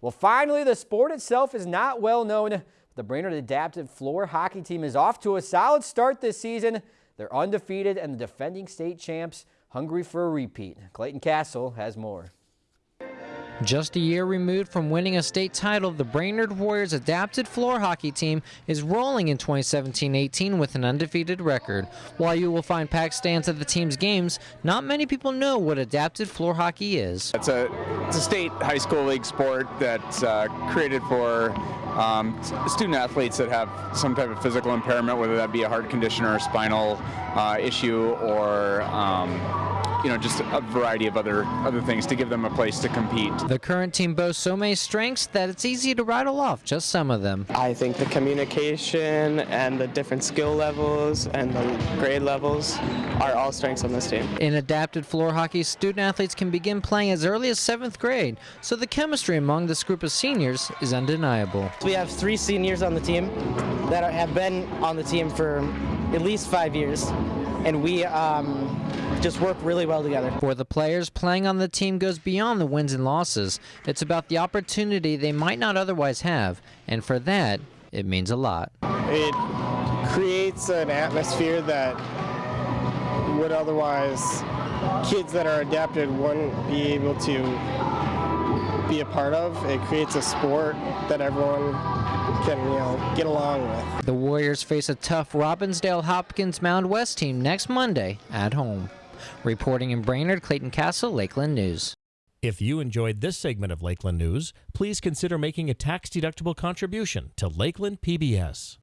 Well, finally, the sport itself is not well known. The Brainerd Adaptive Floor Hockey Team is off to a solid start this season. They're undefeated and the defending state champs hungry for a repeat. Clayton Castle has more. Just a year removed from winning a state title, the Brainerd Warriors adapted floor hockey team is rolling in 2017-18 with an undefeated record. While you will find packed stands at the team's games, not many people know what adapted floor hockey is. It's a, it's a state high school league sport that's uh, created for um, student athletes that have some type of physical impairment, whether that be a heart condition or a spinal uh, issue or um, you know, just a variety of other other things to give them a place to compete. The current team boasts so many strengths that it's easy to rattle off just some of them. I think the communication and the different skill levels and the grade levels are all strengths on this team. In adapted floor hockey, student athletes can begin playing as early as seventh grade, so the chemistry among this group of seniors is undeniable. We have three seniors on the team that have been on the team for at least five years, and we um, just work really well together. For the players, playing on the team goes beyond the wins and losses. It's about the opportunity they might not otherwise have, and for that, it means a lot. It creates an atmosphere that would otherwise kids that are adapted wouldn't be able to be a part of. It creates a sport that everyone can you know get along with. The Warriors face a tough Robbinsdale Hopkins Mound West team next Monday at home. Reporting in Brainerd, Clayton Castle, Lakeland News. If you enjoyed this segment of Lakeland News, please consider making a tax-deductible contribution to Lakeland PBS.